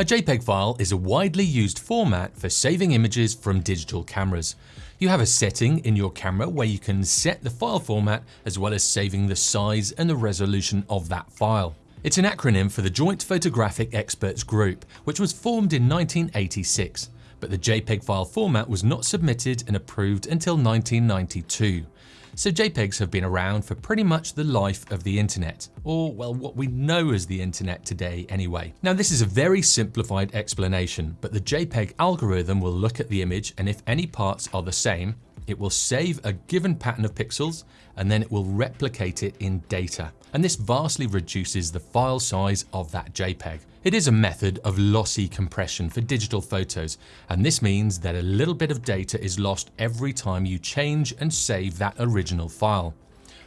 A JPEG file is a widely used format for saving images from digital cameras. You have a setting in your camera where you can set the file format as well as saving the size and the resolution of that file. It's an acronym for the Joint Photographic Experts Group, which was formed in 1986, but the JPEG file format was not submitted and approved until 1992 so JPEGs have been around for pretty much the life of the internet, or well what we know as the internet today anyway. Now this is a very simplified explanation, but the JPEG algorithm will look at the image and if any parts are the same, it will save a given pattern of pixels and then it will replicate it in data. And this vastly reduces the file size of that JPEG. It is a method of lossy compression for digital photos, and this means that a little bit of data is lost every time you change and save that original file.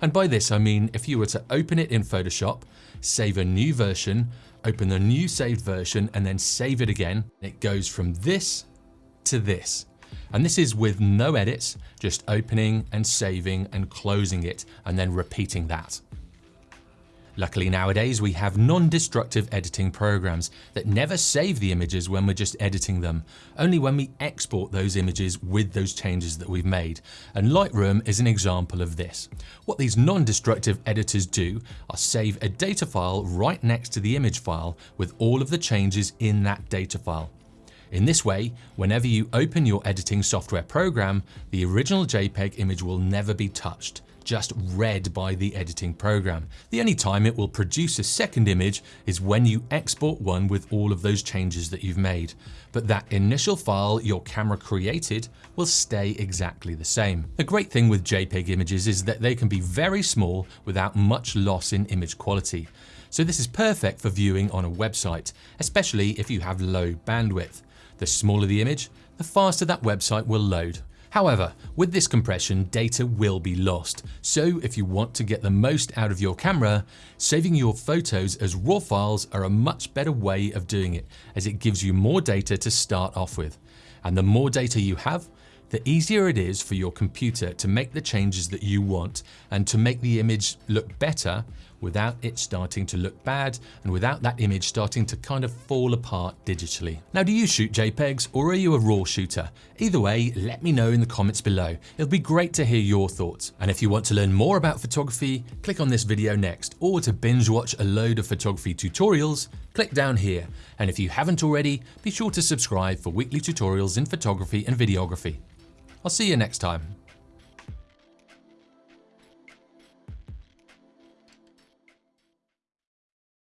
And by this I mean if you were to open it in Photoshop, save a new version, open the new saved version and then save it again, it goes from this to this. And this is with no edits, just opening and saving and closing it and then repeating that. Luckily nowadays we have non-destructive editing programs that never save the images when we're just editing them, only when we export those images with those changes that we've made. And Lightroom is an example of this. What these non-destructive editors do are save a data file right next to the image file with all of the changes in that data file. In this way, whenever you open your editing software program, the original JPEG image will never be touched, just read by the editing program. The only time it will produce a second image is when you export one with all of those changes that you've made. But that initial file your camera created will stay exactly the same. The great thing with JPEG images is that they can be very small without much loss in image quality. So this is perfect for viewing on a website, especially if you have low bandwidth. The smaller the image, the faster that website will load. However, with this compression, data will be lost. So if you want to get the most out of your camera, saving your photos as RAW files are a much better way of doing it as it gives you more data to start off with. And the more data you have, the easier it is for your computer to make the changes that you want and to make the image look better without it starting to look bad and without that image starting to kind of fall apart digitally. Now, do you shoot JPEGs or are you a RAW shooter? Either way, let me know in the comments below. It'll be great to hear your thoughts. And if you want to learn more about photography, click on this video next, or to binge watch a load of photography tutorials, click down here. And if you haven't already, be sure to subscribe for weekly tutorials in photography and videography. I'll see you next time.